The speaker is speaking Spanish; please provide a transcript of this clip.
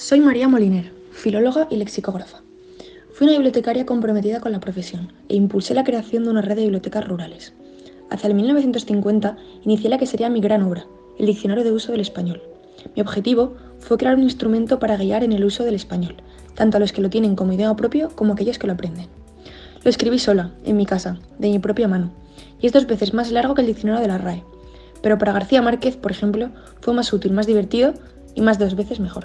Soy María Moliner, filóloga y lexicógrafa. Fui una bibliotecaria comprometida con la profesión e impulsé la creación de una red de bibliotecas rurales. Hacia el 1950 inicié la que sería mi gran obra, el Diccionario de Uso del Español. Mi objetivo fue crear un instrumento para guiar en el uso del español, tanto a los que lo tienen como idioma propio como a aquellos que lo aprenden. Lo escribí sola, en mi casa, de mi propia mano, y es dos veces más largo que el diccionario de la RAE. Pero para García Márquez, por ejemplo, fue más útil, más divertido y más dos veces mejor.